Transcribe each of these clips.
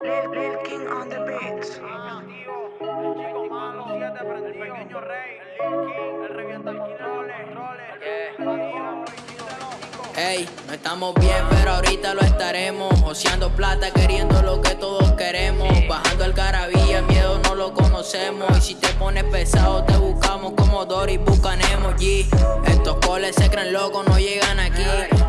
Lil, Lil King on the beats. Ah, tío, el chico malo, siete el pequeño rey, el Lil King, el revienta el roles, roles, Ey, no estamos bien, pero ahorita lo estaremos. Oceando plata, queriendo lo que todos queremos. Bajando el carabía, miedo no lo conocemos. Y si te pones pesado, te buscamos como Dory, buscanemos G. Estos coles se creen locos, no llegan aquí.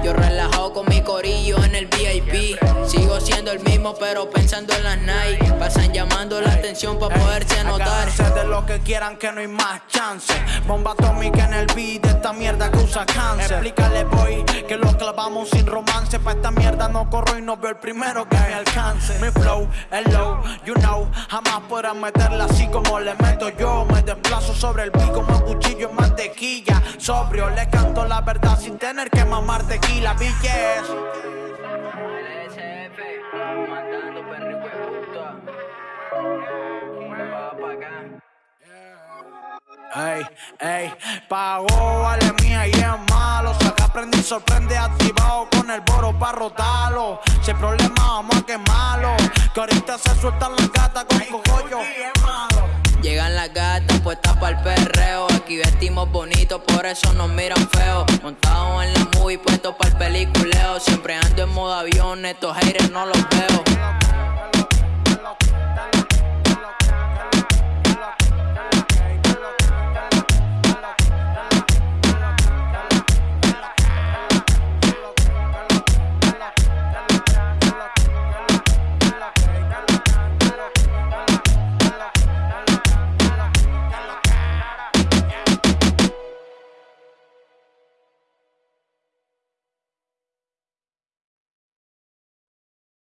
Yo relajado con mi corillo en el VIP. Sigo siendo el mismo, pero pensando en las Nike. Pasan llamando la atención para poderse notar. de lo que quieran, que no hay más chance. Bomba atómica en el beat, esta mierda que usa cáncer. Explícale, boy, que lo clavamos sin romance. Pa' esta mierda no corro y no veo el primero que me alcance. Mi flow el low, you know. Jamás podrán meterla así como le meto yo. Me desplazo sobre el beat como un cuchillo en mantequilla. Sobrio, le canto la verdad sin tener que mamar tequila, bitches. Ey, ey, pagó, vale mía y es malo. Saca, aprendí, sorprende, activado con el boro pa' rotarlo. Si hay problema, vamos a quemarlo. Que ahorita se sueltan las gatas con cogollo. Llegan las gatas puestas para el perreo. Aquí vestimos bonito, por eso nos miran feo. Montado en la movie, puesto para el peliculeo. Siempre ando en modo avión, estos haters no los veo.